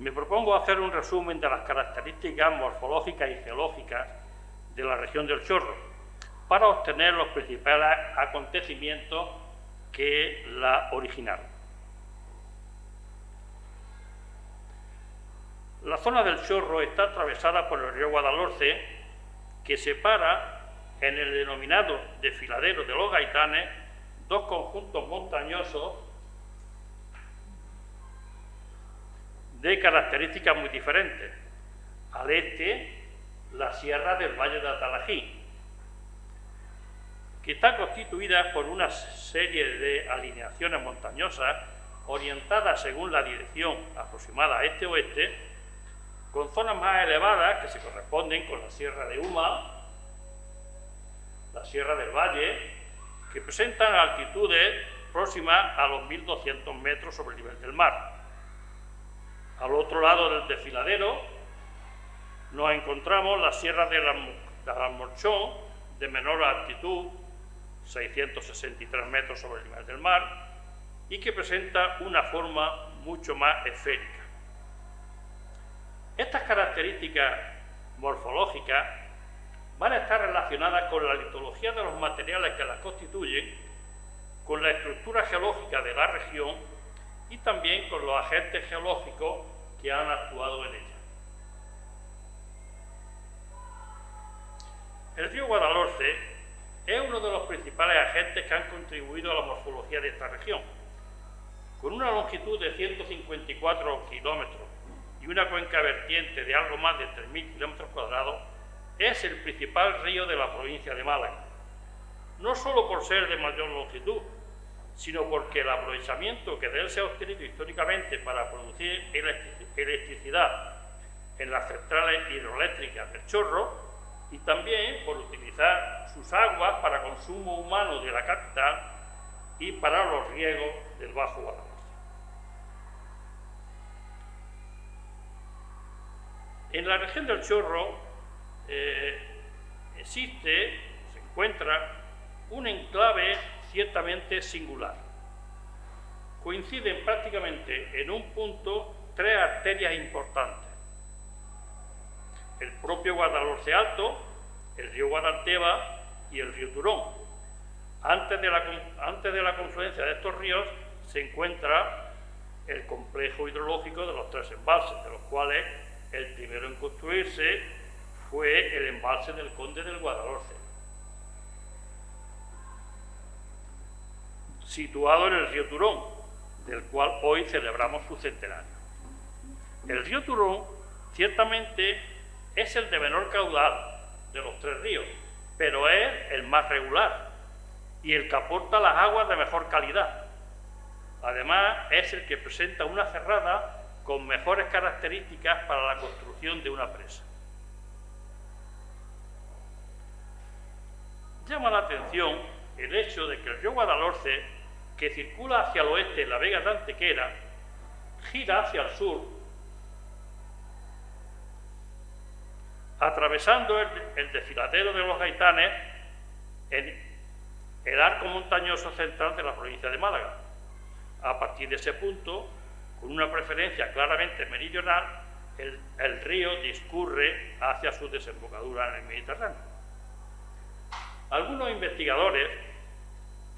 me propongo hacer un resumen de las características morfológicas y geológicas de la región del Chorro, para obtener los principales acontecimientos que la originaron. La zona del Chorro está atravesada por el río Guadalhorce, que separa en el denominado desfiladero de los Gaitanes dos conjuntos montañosos de características muy diferentes. Al este, la sierra del Valle de Atalají, que está constituida por una serie de alineaciones montañosas orientadas según la dirección aproximada este-oeste, con zonas más elevadas que se corresponden con la Sierra de Uma, la Sierra del Valle, que presentan altitudes próximas a los 1.200 metros sobre el nivel del mar. Al otro lado del desfiladero nos encontramos la Sierra de la, Morchón, de menor altitud, 663 metros sobre el nivel del mar, y que presenta una forma mucho más esférica. Estas características morfológicas van a estar relacionadas con la litología de los materiales que las constituyen, con la estructura geológica de la región y también con los agentes geológicos que han actuado en ella. El río Guadalhorce es uno de los principales agentes que han contribuido a la morfología de esta región. Con una longitud de 154 kilómetros y una cuenca vertiente de algo más de 3.000 kilómetros cuadrados, es el principal río de la provincia de Málaga. No solo por ser de mayor longitud, sino porque el aprovechamiento que de él se ha obtenido históricamente para producir electricidad en las centrales hidroeléctricas del Chorro y también por utilizar sus aguas para consumo humano de la capital y para los riegos del Bajo Guadalajara. En la región del Chorro eh, existe, se encuentra, un enclave ciertamente singular. Coinciden prácticamente en un punto tres arterias importantes. El propio Guadalhorce Alto, el río Guadalteba y el río Turón. Antes de, la, antes de la confluencia de estos ríos se encuentra el complejo hidrológico de los tres embalses, de los cuales el primero en construirse fue el embalse del Conde del Guadalhorce. situado en el río Turón, del cual hoy celebramos su centenario. El río Turón ciertamente es el de menor caudal de los tres ríos, pero es el más regular y el que aporta las aguas de mejor calidad. Además, es el que presenta una cerrada con mejores características para la construcción de una presa. Llama la atención el hecho de que el río Guadalhorce que circula hacia el oeste en la Vega de Antequera, gira hacia el sur, atravesando el, desfiladero de los gaitanes en el arco montañoso central de la provincia de Málaga. A partir de ese punto, con una preferencia claramente meridional, el, el río discurre hacia su desembocadura en el Mediterráneo. Algunos investigadores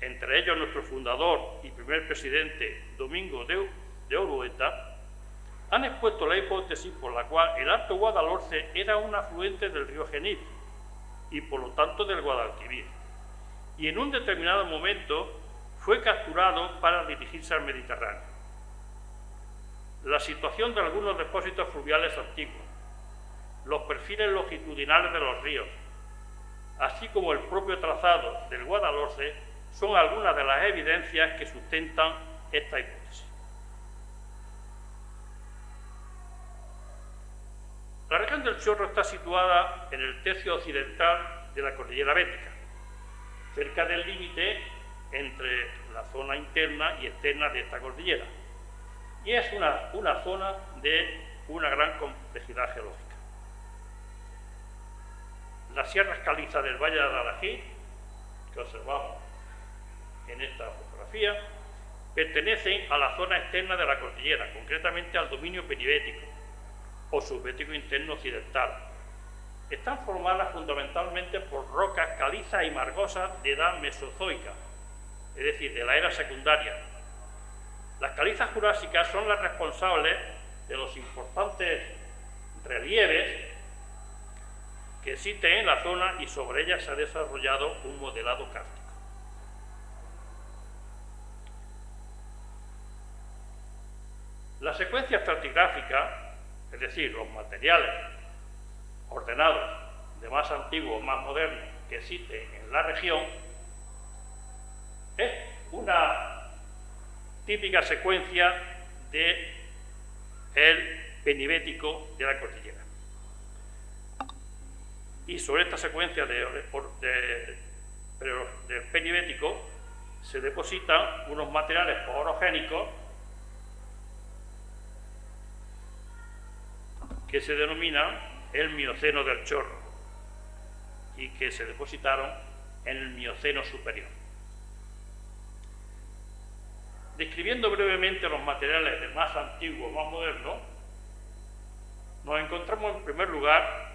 entre ellos nuestro fundador y primer presidente Domingo de, Orueta, han expuesto la hipótesis por la cual el Alto Guadalhorce era un afluente del río Genil y por lo tanto del Guadalquivir, y en un determinado momento fue capturado para dirigirse al Mediterráneo. La situación de algunos depósitos fluviales antiguos, los perfiles longitudinales de los ríos, así como el propio trazado del Guadalhorce son algunas de las evidencias que sustentan esta hipótesis. La región del Chorro está situada en el tercio occidental de la cordillera bética, cerca del límite entre la zona interna y externa de esta cordillera, y es una, una zona de una gran complejidad geológica. Las sierras calizas del Valle de Adalají, que observamos en esta fotografía, pertenecen a la zona externa de la cordillera, concretamente al dominio peribético, o subbético interno occidental. Están formadas fundamentalmente por rocas calizas y margosas de edad mesozoica, es decir, de la era secundaria. Las calizas jurásicas son las responsables de los importantes relieves que existen en la zona y sobre ellas se ha desarrollado un modelado kárstico. La secuencia estratigráfica, es decir, los materiales ordenados de más antiguo más moderno que existen en la región, es una típica secuencia de el penibético de la cordillera. Y sobre esta secuencia de, del penibético se depositan unos materiales orogénicos que se denominan el Mioceno del Chorro y que se depositaron en el Mioceno superior. Describiendo brevemente los materiales de más antiguo, más moderno, nos encontramos en primer lugar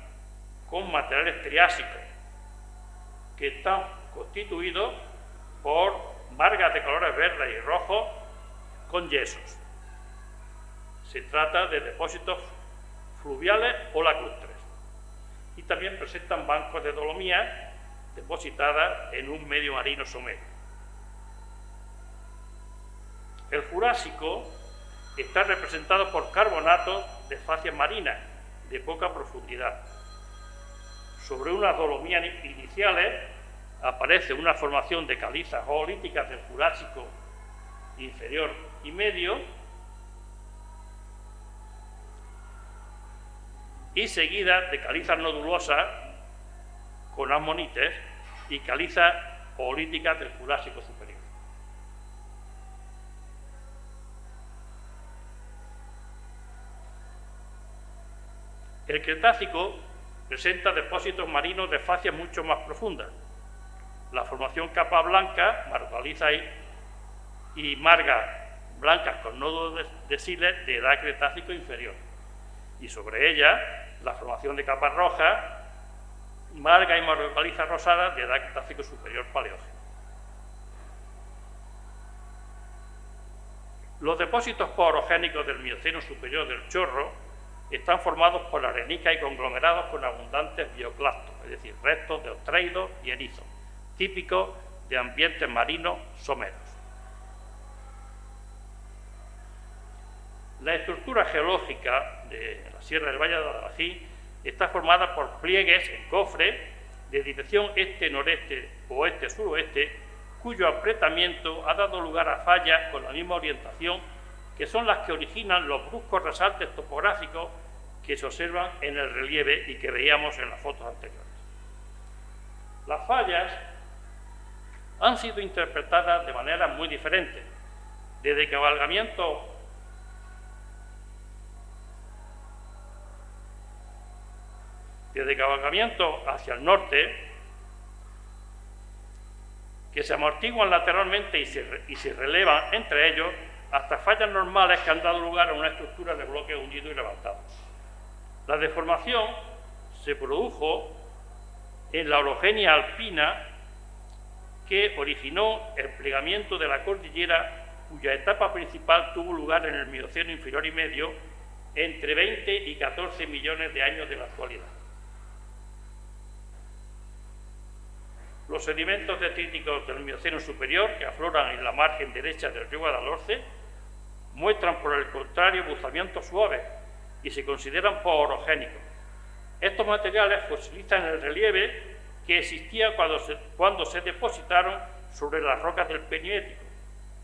con materiales triásicos, que están constituidos por margas de colores verdes y rojos con yesos. Se trata de depósitos fluviales o lacustres. Y también presentan bancos de dolomías depositadas en un medio marino somero. El Jurásico está representado por carbonatos de facies marinas de poca profundidad. Sobre unas dolomías iniciales aparece una formación de calizas oolíticas del Jurásico inferior y medio y seguida de calizas nodulosas con amonites y calizas oolíticas del Jurásico superior. El Cretácico presenta depósitos marinos de facies mucho más profundas. La formación capa blanca, margaliza y, margas blancas con nodos de, siles de edad Cretácico inferior. Y sobre ella, la formación de capas rojas, marga y margaliza rosada de edad Cretácico superior paleógeno. Los depósitos porogénicos del Mioceno superior del Chorro están formados por arenica y conglomerados con abundantes bioclastos, es decir, restos de ostreidos y erizos, típicos de ambientes marinos someros. La estructura geológica de la Sierra del Valle de Adalají está formada por pliegues en cofre de dirección este-noreste, oeste-suroeste, cuyo apretamiento ha dado lugar a fallas con la misma orientación que son las que originan los bruscos resaltes topográficos que se observan en el relieve y que veíamos en las fotos anteriores. Las fallas han sido interpretadas de manera muy diferente, desde cabalgamiento desde cabalgamiento hacia el norte, que se amortiguan lateralmente y se, y relevan entre ellos hasta fallas normales que han dado lugar a una estructura de bloques hundidos y levantados. La deformación se produjo en la orogenia alpina que originó el plegamiento de la cordillera cuya etapa principal tuvo lugar en el Mioceno inferior y medio entre 20 y 14 millones de años de la actualidad. Los sedimentos detríticos del Mioceno superior que afloran en la margen derecha del río Guadalhorce muestran por el contrario buzamientos suaves y se consideran porogénicos. Estos materiales fosilizan el relieve que existía cuando se, cuando se depositaron sobre las rocas del Peniético.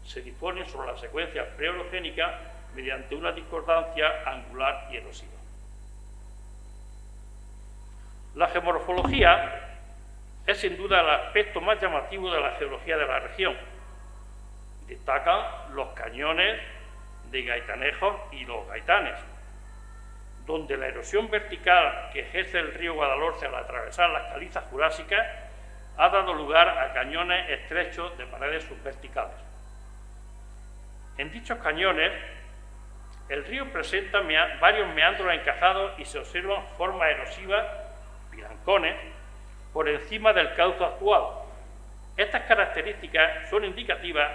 Se disponen sobre la secuencia preorogénica mediante una discordancia angular y erosiva. La geomorfología es sin duda el aspecto más llamativo de la geología de la región. Destacan los cañones de Gaitanejos y los Gaitanes, donde la erosión vertical que ejerce el río Guadalhorce al atravesar las calizas jurásicas ha dado lugar a cañones estrechos de paredes subverticales. En dichos cañones El río presenta varios meandros encajados y se observan formas erosivas, pilancones, por encima del cauce actual. Estas características son indicativas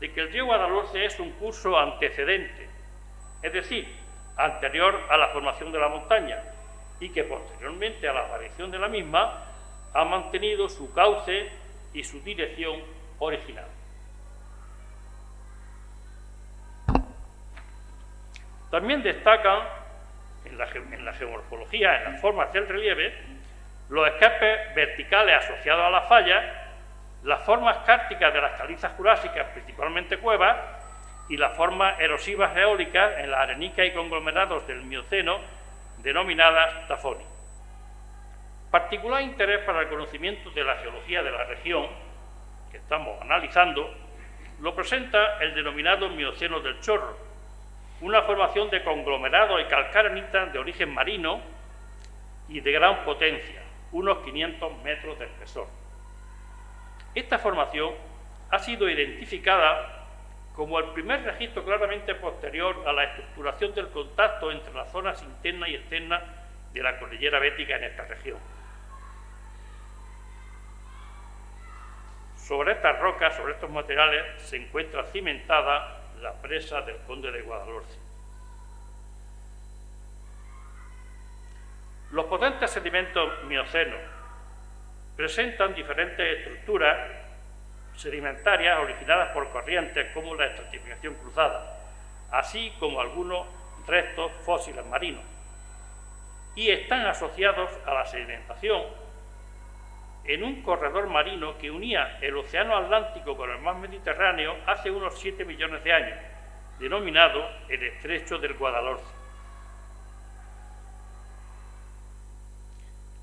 de que el río Guadalhorce es un curso antecedente, es decir, anterior a la formación de la montaña, y que posteriormente a la aparición de la misma ha mantenido su cauce y su dirección original. También destacan en la, geomorfología, en las formas del relieve, los escapes verticales asociados a las fallas, las formas cárticas de las calizas jurásicas, principalmente cuevas, y las formas erosivas eólicas en las arenicas y conglomerados del Mioceno, denominadas tafoni. Particular interés para el conocimiento de la geología de la región que estamos analizando lo presenta el denominado Mioceno del Chorro, una formación de conglomerados y calcarenitas de origen marino y de gran potencia, unos 500 metros de espesor. Esta formación ha sido identificada como el primer registro claramente posterior a la estructuración del contacto entre las zonas internas y externas de la cordillera bética en esta región. Sobre estas rocas, sobre estos materiales, se encuentra cimentada la presa del Conde de Guadalhorce. Los potentes sedimentos miocenos presentan diferentes estructuras sedimentarias originadas por corrientes como la estratificación cruzada, así como algunos restos fósiles marinos, y están asociados a la sedimentación en un corredor marino que unía el Océano Atlántico con el mar Mediterráneo hace unos 7 millones de años, denominado el Estrecho del Guadalhorce.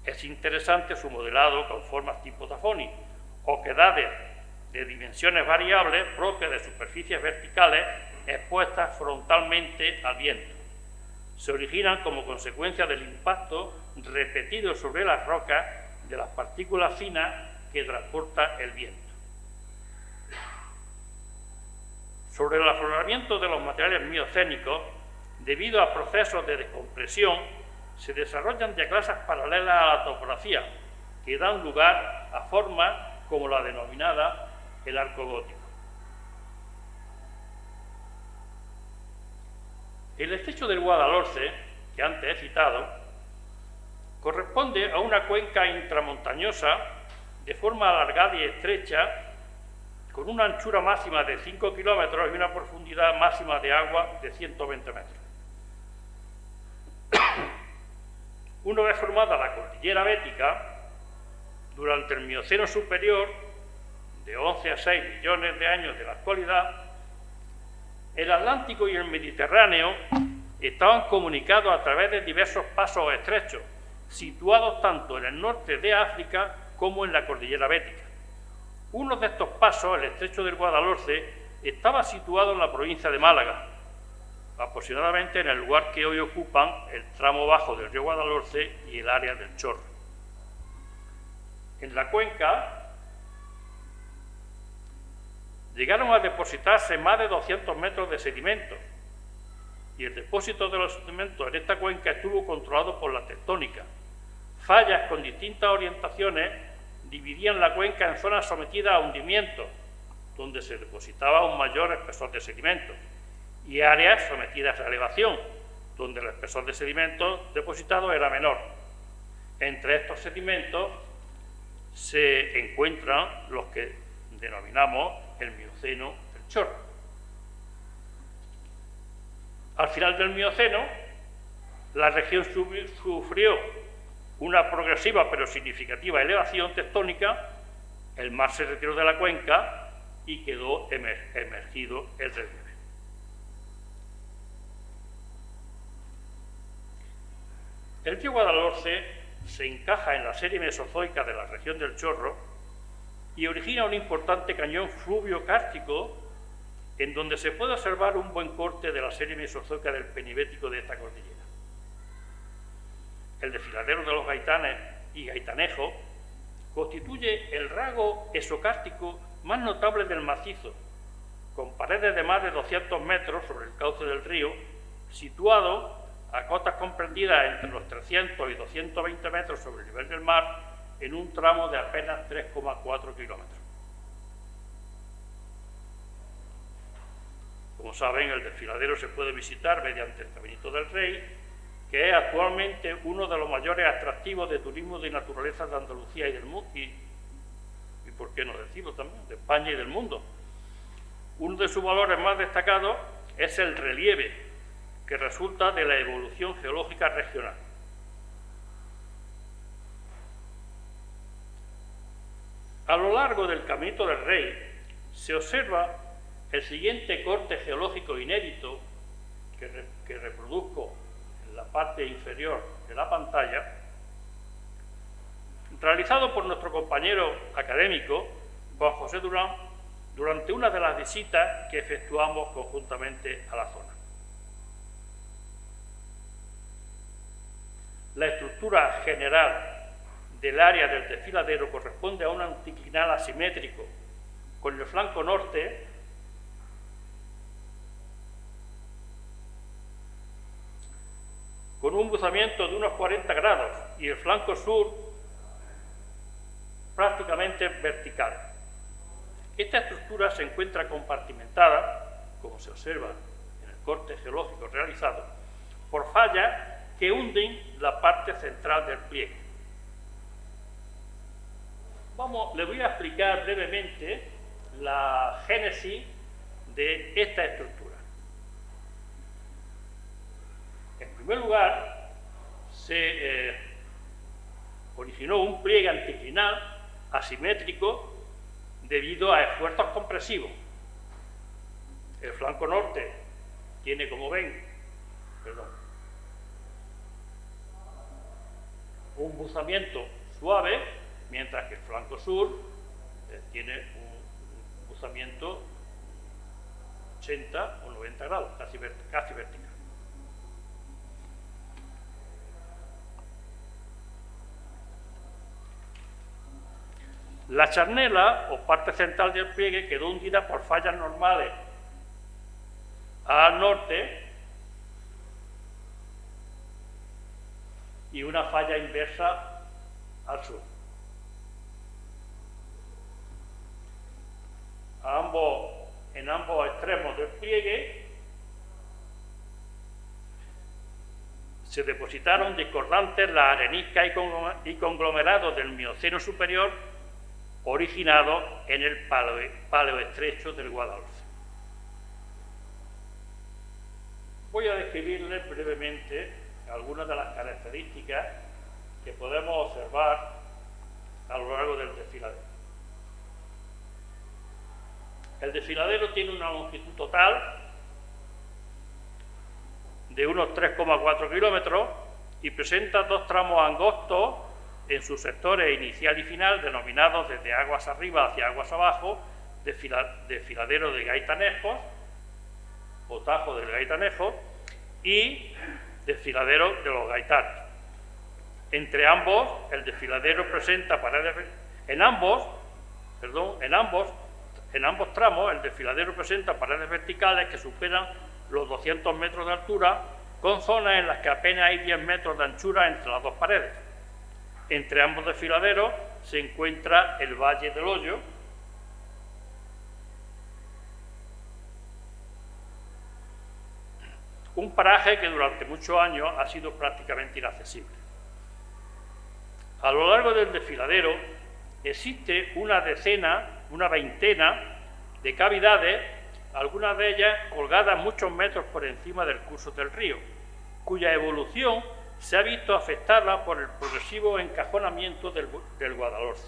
Es interesante su modelado con formas tipo tafoni, oquedades de dimensiones variables propias de superficies verticales expuestas frontalmente al viento. Se originan como consecuencia del impacto repetido sobre las rocas de las partículas finas que transporta el viento. Sobre el afloramiento de los materiales miocénicos, debido a procesos de descompresión, se desarrollan clases paralelas a la topografía, que dan lugar a formas como la denominada el arco gótico. El estrecho del Guadalhorce, que antes he citado, corresponde a una cuenca intramontañosa de forma alargada y estrecha, con una anchura máxima de 5 kilómetros y una profundidad máxima de agua de 120 metros. Una vez formada la cordillera bética, durante el Mioceno superior, de 11 a 6 millones de años de la actualidad, el Atlántico y el Mediterráneo estaban comunicados a través de diversos pasos estrechos, situados tanto en el norte de África como en la cordillera bética. Uno de estos pasos, el estrecho del Guadalhorce, estaba situado en la provincia de Málaga, aproximadamente en el lugar que hoy ocupan el tramo bajo del río Guadalhorce y el área del Chorro. En la cuenca llegaron a depositarse más de 200 metros de sedimentos y el depósito de los sedimentos en esta cuenca estuvo controlado por la tectónica. Fallas con distintas orientaciones dividían la cuenca en zonas sometidas a hundimiento, donde se depositaba un mayor espesor de sedimentos, y áreas sometidas a elevación, donde el espesor de sedimentos depositado era menor. Entre estos sedimentos se encuentran los que denominamos el Mioceno del Chorro. Al final del Mioceno, la región sufrió una progresiva pero significativa elevación tectónica, el mar se retiró de la cuenca y quedó emergido el relieve. El río Guadalhorce se encaja en la serie mesozoica de la región del Chorro y origina un importante cañón fluvio-cártico en donde se puede observar un buen corte de la serie mesozoica del penibético de esta cordillera. El desfiladero de los gaitanes y gaitanejo constituye el rasgo esocártico más notable del macizo, con paredes de más de 200 metros sobre el cauce del río situado a cotas comprendidas entre los 300 y 220 metros sobre el nivel del mar en un tramo de apenas 3,4 kilómetros. Como saben, el desfiladero se puede visitar mediante el Caminito del Rey, que es actualmente uno de los mayores atractivos de turismo de naturaleza de Andalucía y del mundo, y, y por qué no decirlo también, de España y del mundo. Uno de sus valores más destacados es el relieve, que resulta de la evolución geológica regional. A lo largo del Caminito del Rey se observa el siguiente corte geológico inédito que, reproduzco en la parte inferior de la pantalla, realizado por nuestro compañero académico Juan José Durán durante una de las visitas que efectuamos conjuntamente a la zona. La estructura general del área del desfiladero corresponde a un anticlinal asimétrico, con el flanco norte con un buzamiento de unos 40 grados y el flanco sur prácticamente vertical. Esta estructura se encuentra compartimentada, como se observa en el corte geológico realizado, por fallas que hunden la parte central del pliegue. Vamos, le voy a explicar brevemente la génesis de esta estructura. En primer lugar, se eh, originó un pliegue anticlinal asimétrico debido a esfuerzos compresivos. El flanco norte tiene, como ven, un buzamiento suave, mientras que el flanco sur eh, tiene un buzamiento 80 o 90 grados, casi, casi vertical. La charnela, o parte central del pliegue, quedó hundida por fallas normales al norte y una falla inversa al sur. en ambos extremos del pliegue se depositaron discordantes las areniscas y conglomerados del Mioceno superior originado en el paleo, estrecho del Guadalhorce. Voy a describirles brevemente algunas de las características que podemos observar a lo largo del desfiladero. El desfiladero tiene una longitud total de unos 3,4 kilómetros y presenta dos tramos angostos en sus sectores inicial y final, denominados desde aguas arriba hacia aguas abajo, desfiladero de Gaitanejos, o Tajo del Gaitanejo, y desfiladero de los Gaitanes. Entre ambos, el desfiladero presenta paredes... En ambos, perdón, en ambos, en ambos tramos, el desfiladero presenta paredes verticales que superan los 200 metros de altura, con zonas en las que apenas hay 10 metros de anchura entre las dos paredes. Entre ambos desfiladeros se encuentra el Valle del Hoyo, un paraje que durante muchos años ha sido prácticamente inaccesible. A lo largo del desfiladero existe una decena, una veintena de cavidades, algunas de ellas colgadas muchos metros por encima del curso del río, cuya evolución se ha visto afectada por el progresivo encajonamiento del, del Guadalhorce.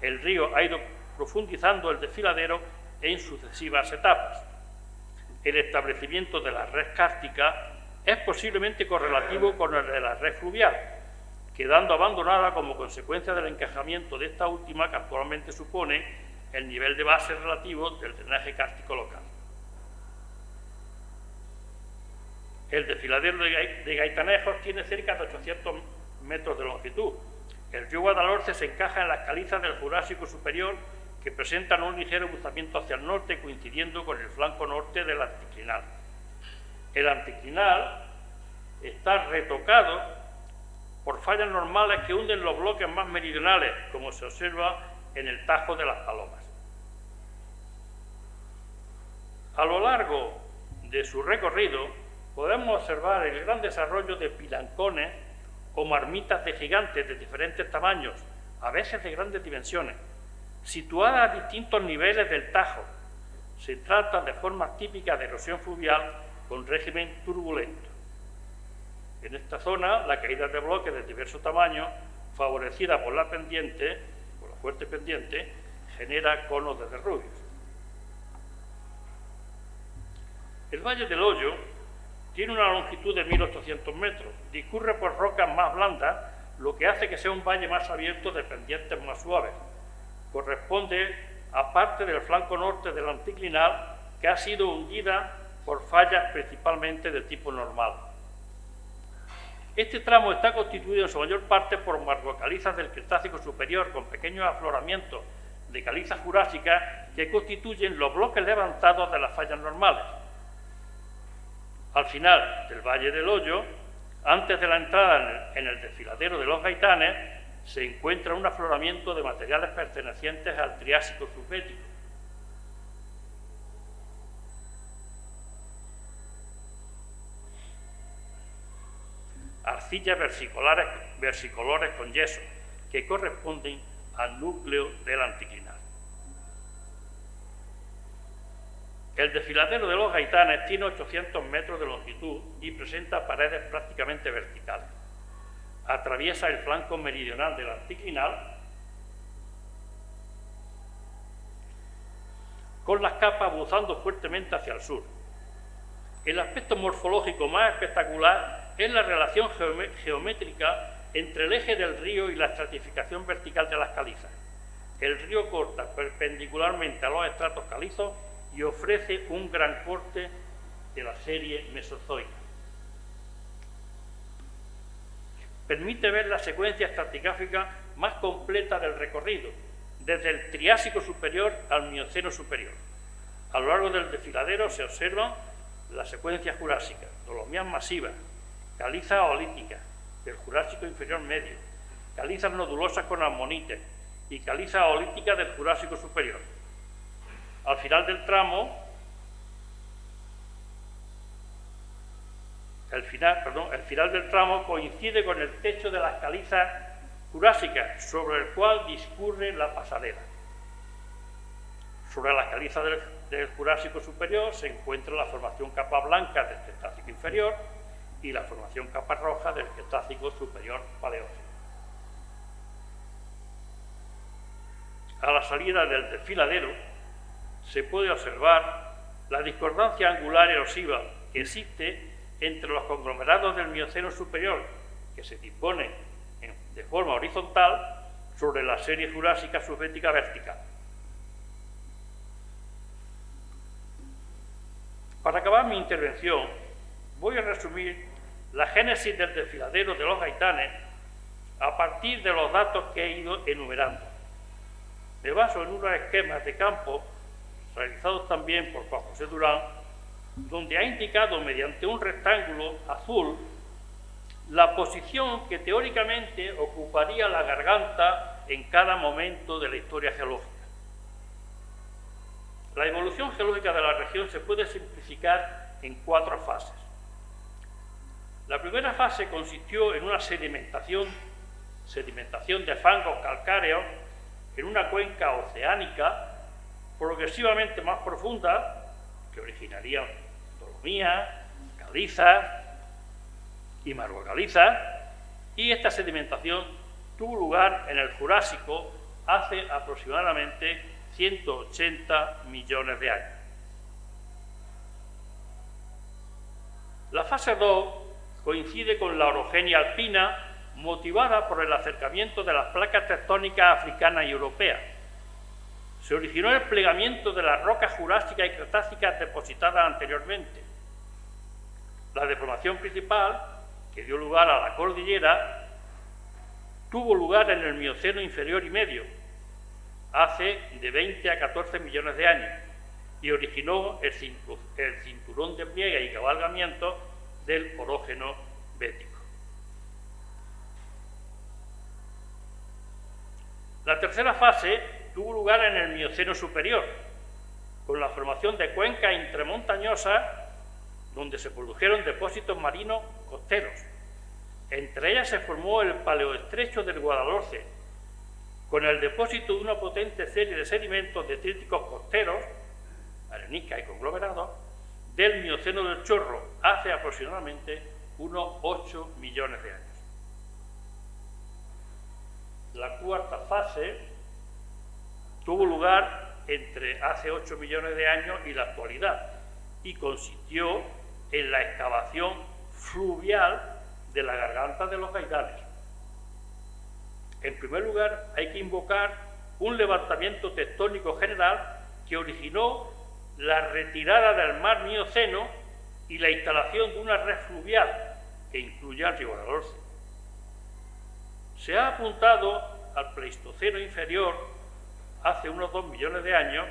El río ha ido profundizando el desfiladero en sucesivas etapas. El establecimiento de la red cártica es posiblemente correlativo con el de la red fluvial, quedando abandonada como consecuencia del encajamiento de esta última que actualmente supone el nivel de base relativo del drenaje cártico local. El desfiladero de Gaitanejos tiene cerca de 800 metros de longitud. El río Guadalhorce se encaja en las calizas del Jurásico Superior que presentan un ligero buzamiento hacia el norte coincidiendo con el flanco norte del anticlinal. El anticlinal está retocado por fallas normales que hunden los bloques más meridionales, como se observa en el Tajo de las Palomas. A lo largo de su recorrido podemos observar el gran desarrollo de pilancones o marmitas de gigantes de diferentes tamaños, a veces de grandes dimensiones, situadas a distintos niveles del Tajo. Se trata de formas típicas de erosión fluvial con régimen turbulento. En esta zona, la caída de bloques de diverso tamaño, favorecida por la pendiente, por la fuerte pendiente, genera conos de derrubios. El Valle del Hoyo tiene una longitud de 1.800 metros, discurre por rocas más blandas, lo que hace que sea un valle más abierto de pendientes más suaves. Corresponde a parte del flanco norte del anticlinal que ha sido hundida por fallas principalmente de tipo normal. Este tramo está constituido en su mayor parte por margocalizas del Cretácico superior con pequeños afloramientos de calizas jurásicas que constituyen los bloques levantados de las fallas normales. Al final del Valle del Hoyo, antes de la entrada en el desfiladero de los Gaitanes, se encuentra un afloramiento de materiales pertenecientes al Triásico subbético. Arcillas versicolores con yeso, que corresponden al núcleo del anticlinal. El desfiladero de los gaitanes tiene 800 metros de longitud y presenta paredes prácticamente verticales. Atraviesa el flanco meridional del anticlinal con las capas buzando fuertemente hacia el sur. El aspecto morfológico más espectacular es la relación geométrica entre el eje del río y la estratificación vertical de las calizas. El río corta perpendicularmente a los estratos calizos y ofrece un gran corte de la serie mesozoica. Permite ver la secuencia estratigráfica más completa del recorrido, desde el Triásico superior al Mioceno superior. A lo largo del desfiladero se observan las secuencias jurásicas, dolomías masivas, calizas olíticas del Jurásico inferior medio, calizas nodulosas con amonites y calizas olíticas del Jurásico superior. Al final del tramo, el final, perdón, el final del tramo coincide con el techo de las calizas jurásicas, sobre el cual discurre la pasarela. Sobre las calizas del, Jurásico superior se encuentra la formación capa blanca del Cretácico inferior y la formación capa roja del Cretácico superior paleógeno. A la salida del desfiladero, se puede observar la discordancia angular erosiva que existe entre los conglomerados del Mioceno superior, que se dispone de forma horizontal sobre la serie jurásica subbética vertical. Para acabar mi intervención, voy a resumir la génesis del desfiladero de los gaitanes a partir de los datos que he ido enumerando. Me baso en unos esquemas de campo realizados también por Juan José Durán, donde ha indicado mediante un rectángulo azul la posición que teóricamente ocuparía la garganta en cada momento de la historia geológica. La evolución geológica de la región se puede simplificar en cuatro fases. La primera fase consistió en una sedimentación, sedimentación de fangos calcáreos en una cuenca oceánica progresivamente más profunda, que originaría calizas y margocalizas, y esta sedimentación tuvo lugar en el Jurásico hace aproximadamente 180 millones de años. La fase 2 coincide con la orogenia alpina motivada por el acercamiento de las placas tectónicas africanas y europeas, se originó el plegamiento de las rocas jurásicas y cretácicas depositadas anteriormente. La deformación principal, que dio lugar a la cordillera, tuvo lugar en el Mioceno inferior y medio, hace de 20 a 14 millones de años, y originó el, cinturón de pliegue y cabalgamiento del orógeno bético. La tercera fase tuvo lugar en el Mioceno superior, con la formación de cuencas intramontañosas donde se produjeron depósitos marinos costeros. Entre ellas se formó el paleoestrecho del Guadalhorce, con el depósito de una potente serie de sedimentos detríticos costeros, arenisca y conglomerados, del Mioceno del Chorro hace aproximadamente unos 8 millones de años. La cuarta fase tuvo lugar entre hace 8 millones de años y la actualidad y consistió en la excavación fluvial de la garganta de los gaitales. En primer lugar, hay que invocar un levantamiento tectónico general que originó la retirada del mar Mioceno y la instalación de una red fluvial que incluye al río Guadalhorce. Se ha apuntado al Pleistoceno inferior hace unos dos millones de años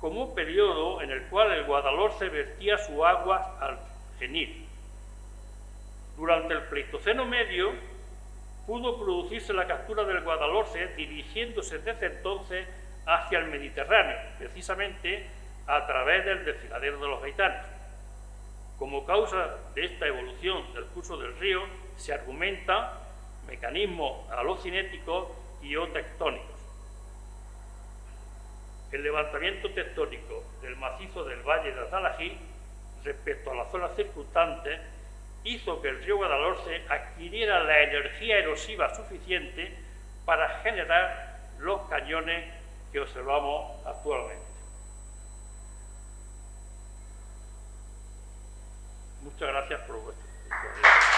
como un periodo en el cual el Guadalhorce vertía su agua al Durante el Pleistoceno medio pudo producirse la captura del Guadalhorce dirigiéndose desde entonces hacia el Mediterráneo, precisamente a través del desfiladero de los gaitanes. Como causa de esta evolución del curso del río se argumenta mecanismos alocinéticos y o tectónicos. El levantamiento tectónico del macizo del Valle de Azalají respecto a las zonas circunstantes hizo que el río Guadalhorce adquiriera la energía erosiva suficiente para generar los cañones que observamos actualmente. Muchas gracias por vuestra